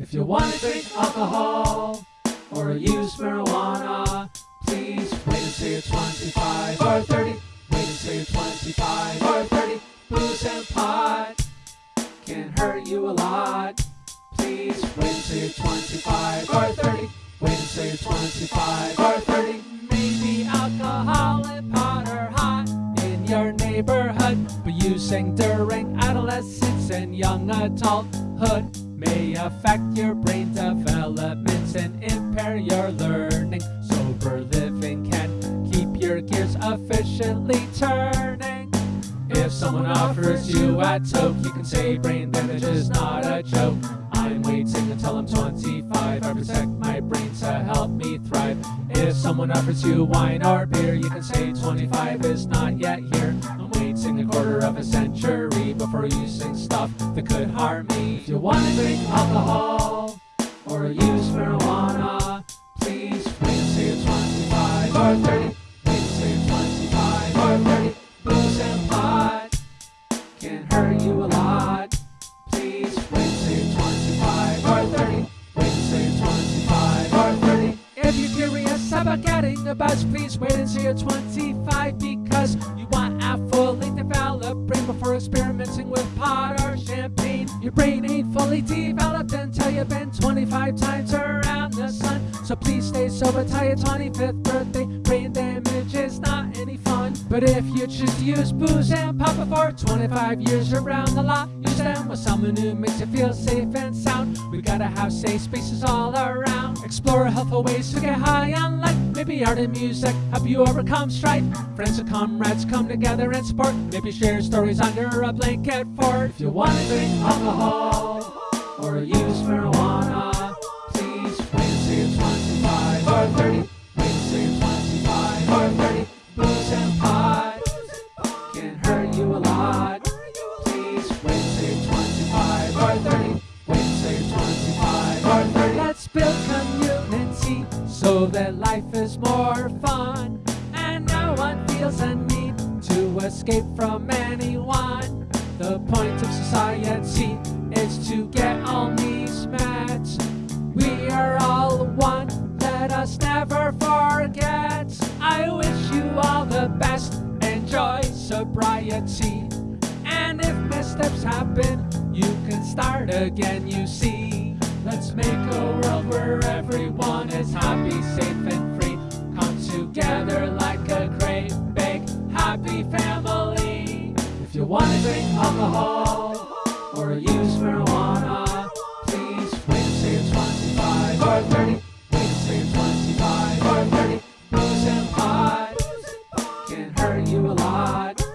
If you want to drink alcohol or use marijuana, please wait until you're 25 or 30. Wait until you're 25 or 30. Booze and pot can hurt you a lot. Please wait until you're 25 or 30. Wait until you're 25 or 30. Maybe alcohol and pot are hot in your neighborhood, but using during adolescence and young adulthood affect your brain development and impair your learning. Sober living can keep your gears efficiently turning. If someone offers you a toke, you can say brain damage is not a joke. I'm waiting until I'm 25. I protect my brain to help me thrive. If someone offers you wine or beer, you can say 25 is not yet here. Quarter of a century before using stuff that could harm me. If you want to drink alcohol or use marijuana, please wait until you're 25 or 30. Wait until you're 25 or 30. Booze and pot can hurt you a lot. Please wait till you're 25 or 30. Wait till you're 25 or 30. If you're curious about getting a buzz, please wait until you're 25 because you want before experimenting with pot or champagne. Your brain ain't fully developed until you've been 25 times around the sun. So please stay sober till your 25th birthday. Brain damage is not any fun. But if you choose to use booze and pop before 25 years around the lot, use them with someone who makes you feel safe and sound. We gotta have safe spaces all around. Explore helpful ways to get high on life. Maybe art and music help you overcome strife. Friends and comrades come together and support. Maybe share stories under a blanket fort. If you wanna drink alcohol so that life is more fun and no one feels a need to escape from anyone. The point of society is to get all needs met. We are all one, let us never forget. I wish you all the best, enjoy sobriety. And if missteps happen, you can start again, you see. Let's make a world where everyone is happy, safe, and free. Come together like a great big happy family. If you want to drink alcohol or use marijuana, please wait until you're 25 or 30. Wait until you're 25 or 30. Booze and pot can hurt you a lot.